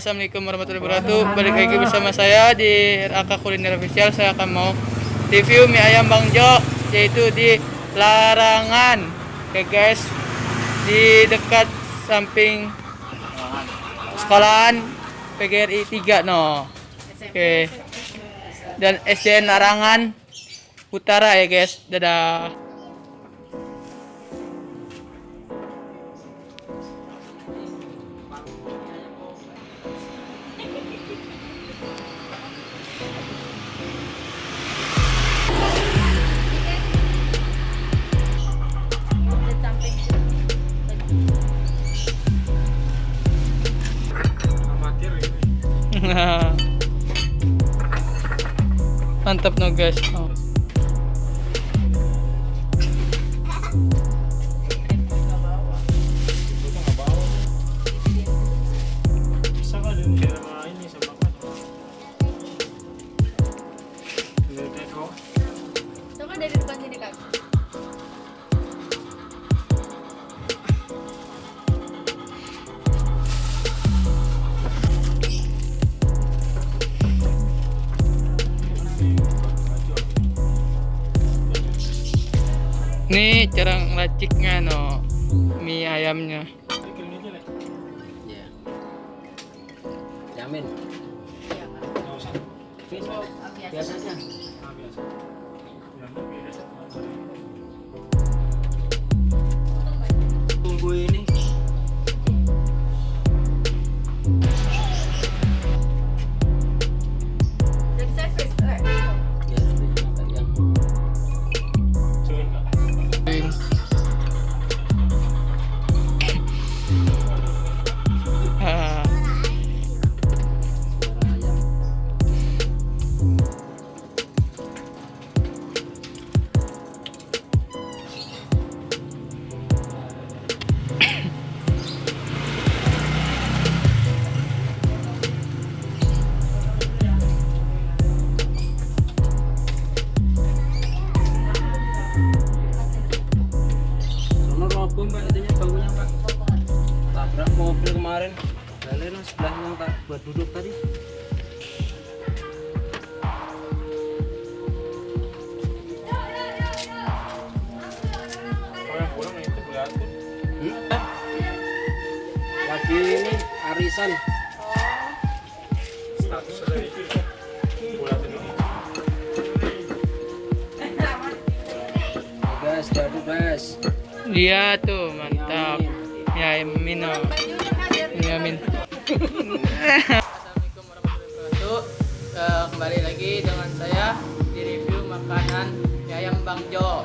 Assalamualaikum warahmatullahi wabarakatuh. Balik lagi bersama saya di Raka Kuliner Official. Saya akan mau review mie ayam Bang Jo yaitu di Larangan. Oke guys, di dekat samping sekolahan PGRI 3 no. Oke. Dan SDN Larangan Utara ya guys. Dadah. Mantap no guys. Oh. Ini cara ngeraciknya no mie ayamnya. Iya. Jamin. Iya. Roboh mbak itunya bangunnya mbak tabrak mobil kemarin. Kalian yang sebelah yang tak buat duduk tadi. Hmm? lagi ini arisan Iya tuh mantap. Ya Mino. Ya. Assalamualaikum warahmatullahi wabarakatuh. Eh, kembali lagi dengan saya di review makanan ayam Bang Jo.